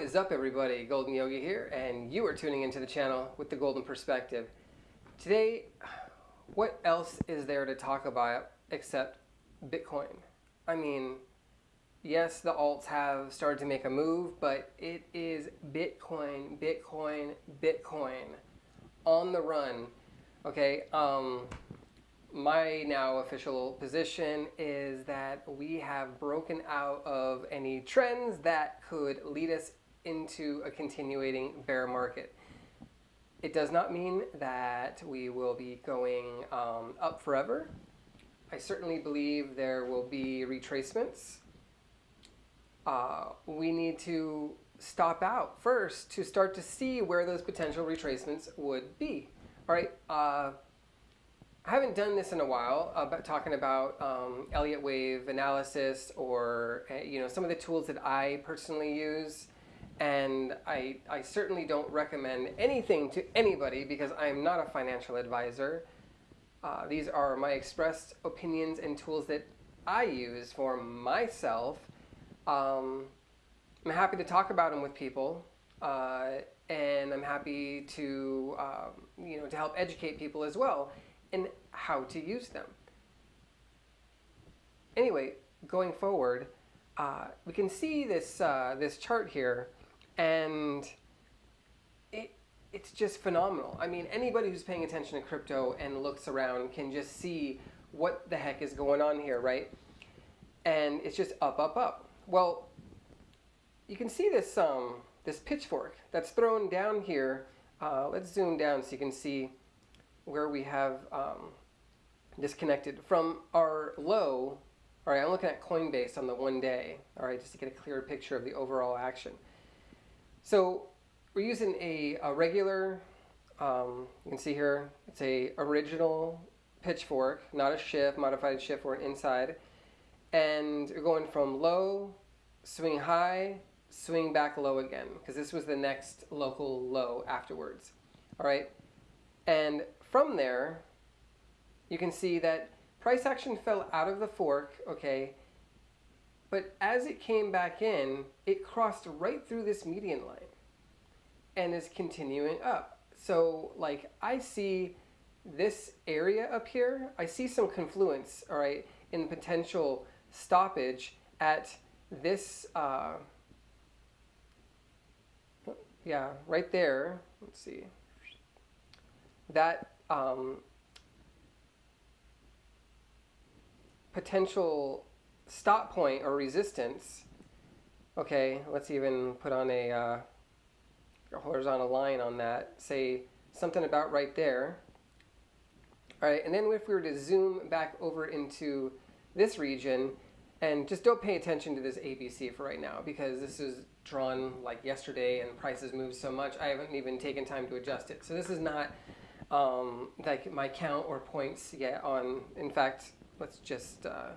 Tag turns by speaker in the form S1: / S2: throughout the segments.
S1: is up everybody? Golden Yogi here and you are tuning into the channel with the Golden Perspective. Today, what else is there to talk about except Bitcoin? I mean, yes, the alts have started to make a move, but it is Bitcoin, Bitcoin, Bitcoin on the run. Okay, um, my now official position is that we have broken out of any trends that could lead us into a continuating bear market. It does not mean that we will be going um, up forever. I certainly believe there will be retracements. Uh, we need to stop out first to start to see where those potential retracements would be. All right. Uh, I haven't done this in a while, uh, but talking about um, Elliott wave analysis or uh, you know some of the tools that I personally use. And I, I certainly don't recommend anything to anybody because I'm not a financial advisor. Uh, these are my expressed opinions and tools that I use for myself. Um, I'm happy to talk about them with people, uh, and I'm happy to um, you know to help educate people as well in how to use them. Anyway, going forward, uh, we can see this, uh, this chart here, and it, it's just phenomenal. I mean, anybody who's paying attention to crypto and looks around can just see what the heck is going on here, right? And it's just up, up, up. Well, you can see this, um, this pitchfork that's thrown down here. Uh, let's zoom down so you can see where we have um, disconnected from our low. All right, I'm looking at Coinbase on the one day. All right, just to get a clearer picture of the overall action. So we're using a, a regular, um, you can see here, it's a original pitchfork, not a shift, modified shift or an inside. And we're going from low, swing high, swing back low again, because this was the next local low afterwards. All right, and from there, you can see that price action fell out of the fork, okay, but as it came back in, it crossed right through this median line and is continuing up. So like I see this area up here, I see some confluence, all right, in potential stoppage at this, uh, yeah, right there. Let's see. That um, potential stop point or resistance, okay, let's even put on a, uh, a horizontal line on that, say something about right there. All right, and then if we were to zoom back over into this region, and just don't pay attention to this ABC for right now because this is drawn like yesterday and prices moved so much, I haven't even taken time to adjust it. So this is not um, like my count or points yet on, in fact, let's just, uh,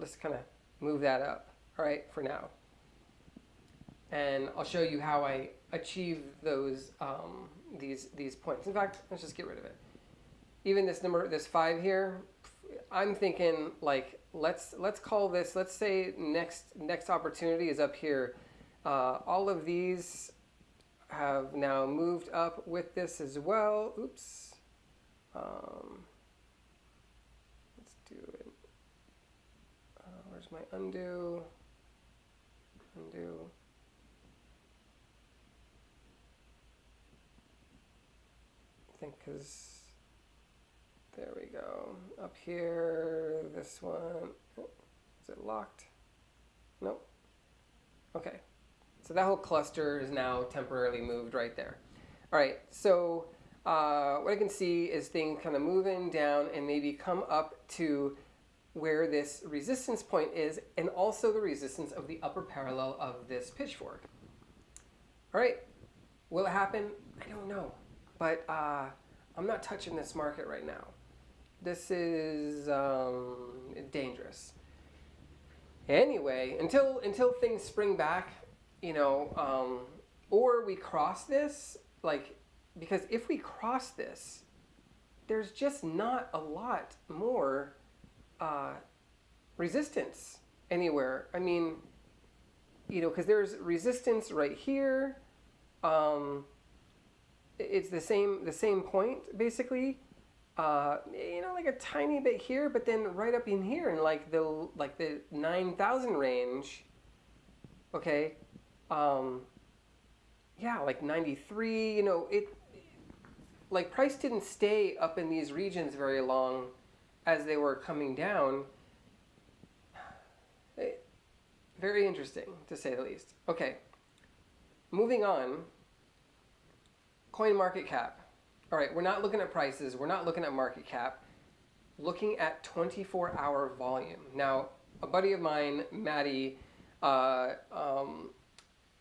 S1: let's kind of move that up, all right, for now. And I'll show you how I achieve those, um, these, these points. In fact, let's just get rid of it. Even this number, this five here, I'm thinking like, let's, let's call this, let's say next, next opportunity is up here. Uh, all of these have now moved up with this as well. Oops. Um, let's do it. Uh, where's my undo? Undo. I think because there we go. Up here, this one. Oh, is it locked? Nope. Okay. So that whole cluster is now temporarily moved right there. All right, so uh, what I can see is things kind of moving down and maybe come up to where this resistance point is and also the resistance of the upper parallel of this pitchfork. All right, will it happen? I don't know, but uh, I'm not touching this market right now. This is um, dangerous. Anyway, until until things spring back, you know, um, or we cross this, like, because if we cross this, there's just not a lot more uh, resistance anywhere. I mean, you know, because there's resistance right here. Um, it's the same the same point basically. Uh, you know, like a tiny bit here, but then right up in here in like the like the nine thousand range. Okay, um, yeah, like ninety three. You know, it like price didn't stay up in these regions very long as they were coming down. Eh, very interesting, to say the least. Okay, moving on. Coin market cap. All right, we're not looking at prices. We're not looking at market cap. Looking at 24-hour volume. Now, a buddy of mine, Maddie, uh, um,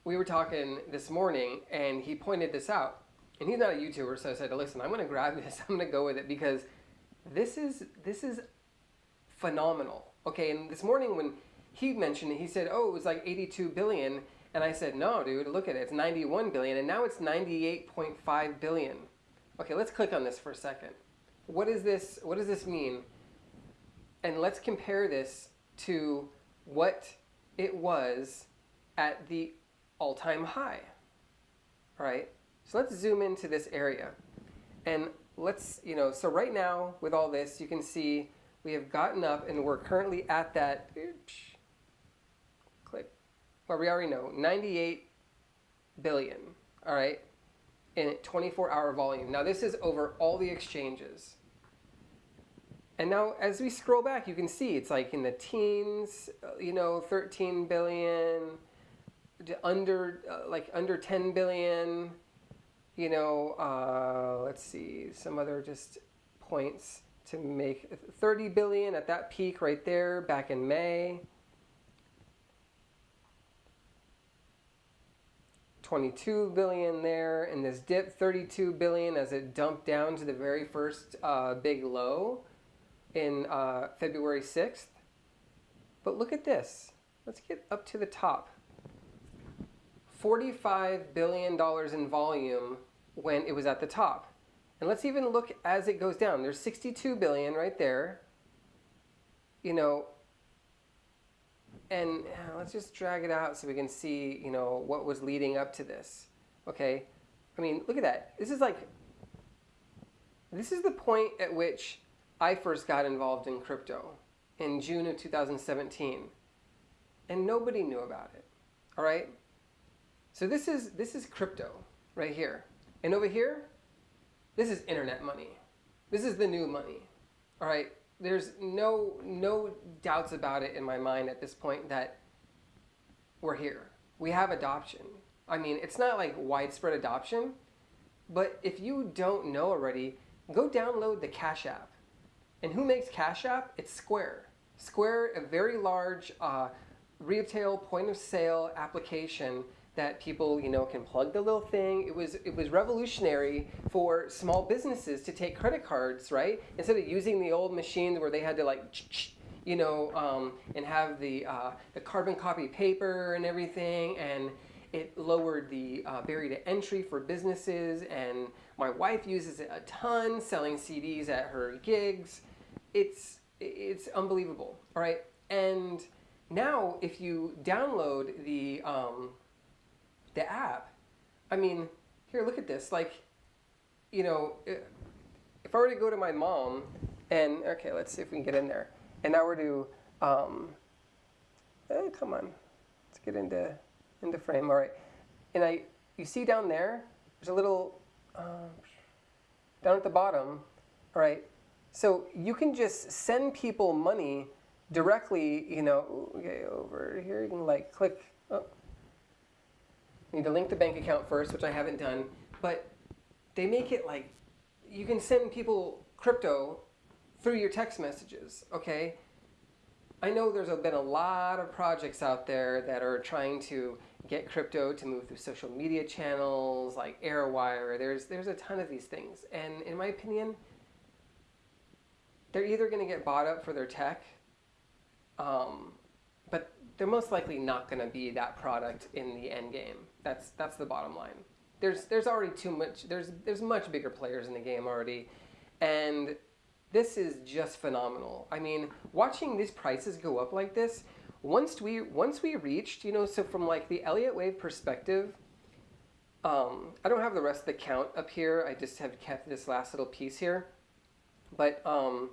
S1: we were talking this morning, and he pointed this out. And he's not a YouTuber, so I said, "Listen, I'm going to grab this. I'm going to go with it because this is this is phenomenal." Okay, and this morning when he mentioned it, he said, "Oh, it was like 82 billion." And I said, "No, dude, look at it. It's 91 billion and now it's 98.5 billion." Okay, let's click on this for a second. What is this what does this mean? And let's compare this to what it was at the all-time high. All right? So let's zoom into this area. And let's, you know, so right now with all this, you can see we have gotten up and we're currently at that, oops, click, well, we already know, 98 billion, all right, in 24 hour volume. Now this is over all the exchanges. And now as we scroll back, you can see it's like in the teens, uh, you know, 13 billion, under, uh, like under 10 billion, you know, uh, let's see, some other just points to make 30 billion at that peak right there back in May. 22 billion there and this dip 32 billion as it dumped down to the very first uh, big low in uh, February 6th. But look at this. Let's get up to the top. $45 billion in volume when it was at the top. And let's even look as it goes down. There's 62 billion right there. You know, and uh, let's just drag it out so we can see, you know, what was leading up to this. Okay? I mean, look at that. This is like, this is the point at which I first got involved in crypto in June of 2017. And nobody knew about it. All right? So this is, this is crypto right here. And over here, this is internet money. This is the new money. All right? there's no no doubts about it in my mind at this point that we're here. We have adoption. I mean, it's not like widespread adoption, but if you don't know already, go download the Cash App. And who makes Cash App? It's Square. Square, a very large uh, retail point of sale application that people you know can plug the little thing. It was it was revolutionary for small businesses to take credit cards, right? Instead of using the old machines where they had to like you know um, and have the uh, the carbon copy paper and everything and it lowered the uh, barrier to entry for businesses and my wife uses it a ton selling CDs at her gigs. It's it's unbelievable, all right? And now if you download the um, the app, I mean, here, look at this. Like, you know, if I were to go to my mom and, okay, let's see if we can get in there. And I were to, um, eh, come on, let's get into, into frame. All right. And I, you see down there, there's a little, uh, down at the bottom, all right. So you can just send people money directly, you know, okay, over here, you can like click, oh, you need to link the bank account first, which I haven't done. But they make it like you can send people crypto through your text messages, okay? I know there's been a lot of projects out there that are trying to get crypto to move through social media channels like Airwire. There's, there's a ton of these things. And in my opinion, they're either going to get bought up for their tech um, but they're most likely not going to be that product in the end game. That's that's the bottom line. There's there's already too much. There's there's much bigger players in the game already, and this is just phenomenal. I mean, watching these prices go up like this, once we once we reached, you know, so from like the Elliott wave perspective, um, I don't have the rest of the count up here. I just have kept this last little piece here. But um,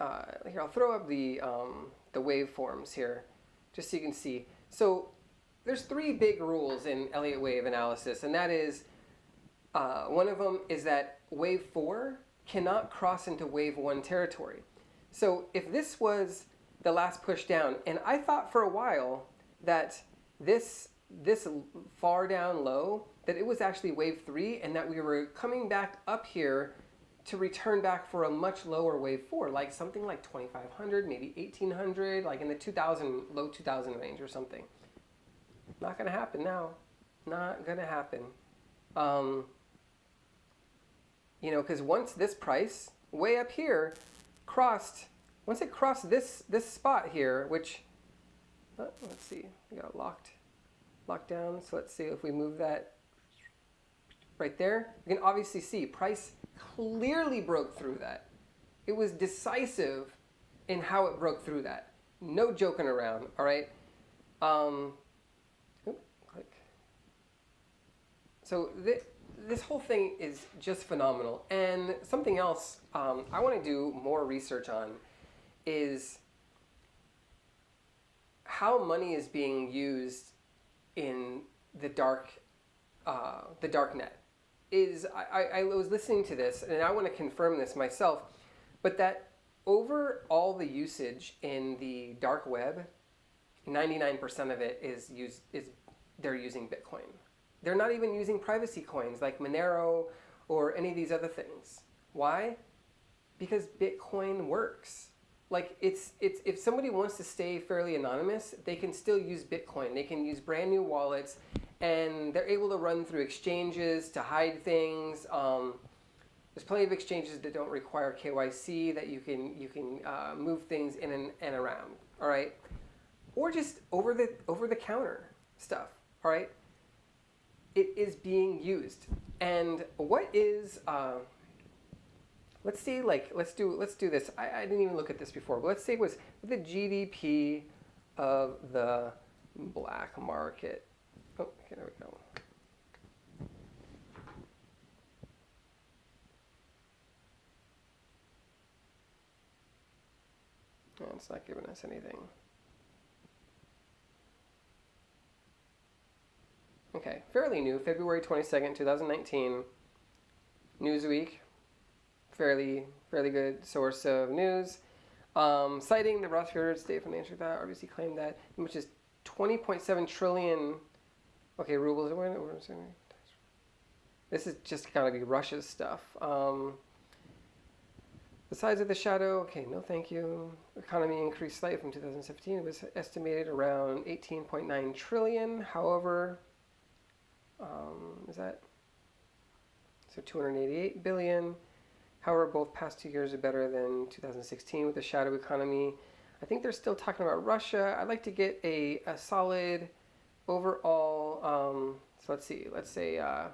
S1: uh, here, I'll throw up the, um, the waveforms here, just so you can see. So there's three big rules in Elliott wave analysis, and that is, uh, one of them is that wave four cannot cross into wave one territory. So if this was the last push down, and I thought for a while that this this far down low, that it was actually wave three, and that we were coming back up here to return back for a much lower wave four, like something like 2500, maybe 1800, like in the 2000, low 2000 range or something. Not to happen now. Not to happen. Um, you know, because once this price, way up here, crossed, once it crossed this, this spot here, which, uh, let's see, we got locked, locked down. So let's see if we move that right there. You can obviously see price clearly broke through that. It was decisive in how it broke through that. No joking around, all right? Um, click. So th this whole thing is just phenomenal. And something else um, I want to do more research on is how money is being used in the dark, uh, the dark net is I, I was listening to this and I want to confirm this myself, but that over all the usage in the dark web, 99% of it is used is they're using Bitcoin. They're not even using privacy coins like Monero or any of these other things. Why? Because Bitcoin works. Like it's it's if somebody wants to stay fairly anonymous, they can still use Bitcoin. They can use brand new wallets and they're able to run through exchanges to hide things. Um, there's plenty of exchanges that don't require KYC that you can you can uh, move things in and, and around. All right, or just over the over the counter stuff. All right, it is being used. And what is uh, let's see like let's do let's do this. I, I didn't even look at this before, but let's say it was the GDP of the black market. Oh, okay, there we go. It's not giving us anything. Okay, fairly new, February 22nd, 2019. Newsweek, fairly fairly good source of news. Um, citing the Rothschild State Financial that RBC claimed that which is 20.7 trillion Okay, rubles. This is just gotta be Russia's stuff. Um, the size of the shadow, okay, no thank you. Economy increased slightly from 2017. It was estimated around 18.9 trillion. However, um, is that, so 288 billion. However, both past two years are better than 2016 with the shadow economy. I think they're still talking about Russia. I'd like to get a, a solid overall, um, so let's see, let's say, uh,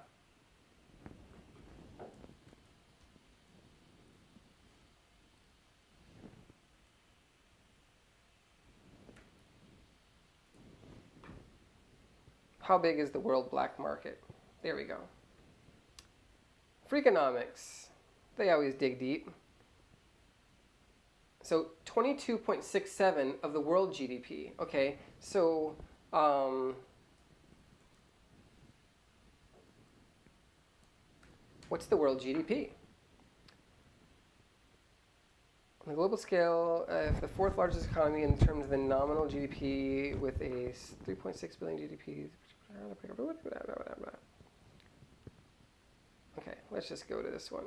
S1: how big is the world black market? There we go. Freakonomics, they always dig deep. So 22.67 of the world GDP. Okay, so um, what's the world GDP? On the global scale, uh, the fourth largest economy in terms of the nominal GDP with a 3.6 billion GDP. Okay, let's just go to this one.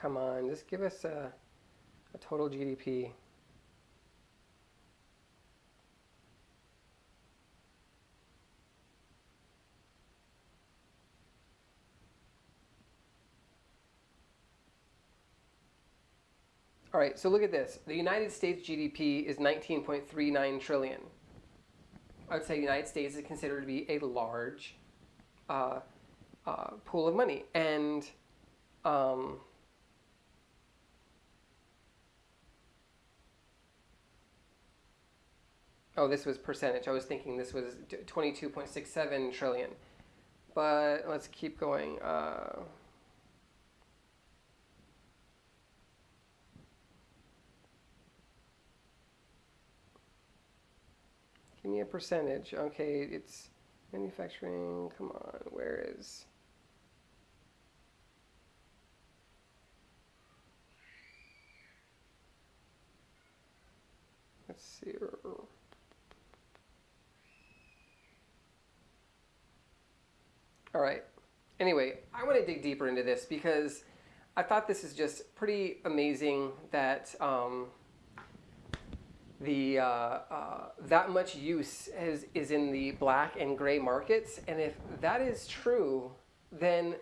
S1: Come on, just give us a, a total GDP. All right, so look at this. The United States GDP is 19.39 trillion. I would say the United States is considered to be a large uh, uh, pool of money. And Um, oh, this was percentage. I was thinking this was 22.67 trillion. But let's keep going. Uh, me a percentage. Okay, it's manufacturing. Come on, where is... Let's see. All right. Anyway, I want to dig deeper into this because I thought this is just pretty amazing that um, the uh, uh, that much use is, is in the black and gray markets. And if that is true, then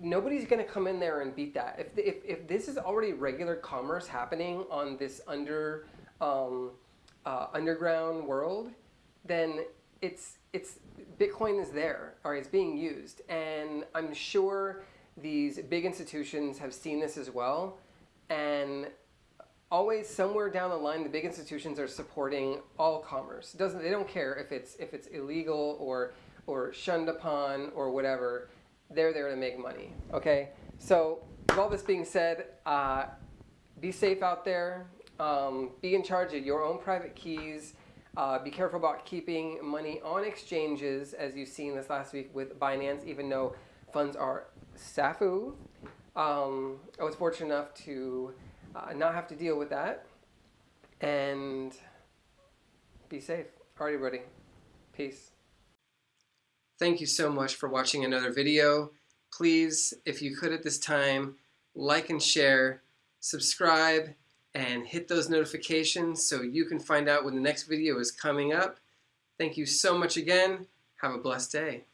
S1: nobody's going to come in there and beat that. If, if, if this is already regular commerce happening on this under um, uh, underground world, then it's it's Bitcoin is there or it's being used, and I'm sure these big institutions have seen this as well, and always somewhere down the line, the big institutions are supporting all commerce. Doesn't they don't care if it's if it's illegal or or shunned upon or whatever. They're there to make money. Okay, so with all this being said, uh, be safe out there. Um, be in charge of your own private keys. Uh, be careful about keeping money on exchanges, as you've seen this last week with Binance, even though funds are SAFU. Um, I was fortunate enough to uh, not have to deal with that. And be safe. Alrighty, everybody. Peace. Thank you so much for watching another video. Please, if you could at this time, like and share, subscribe, and hit those notifications so you can find out when the next video is coming up. Thank you so much again. Have a blessed day.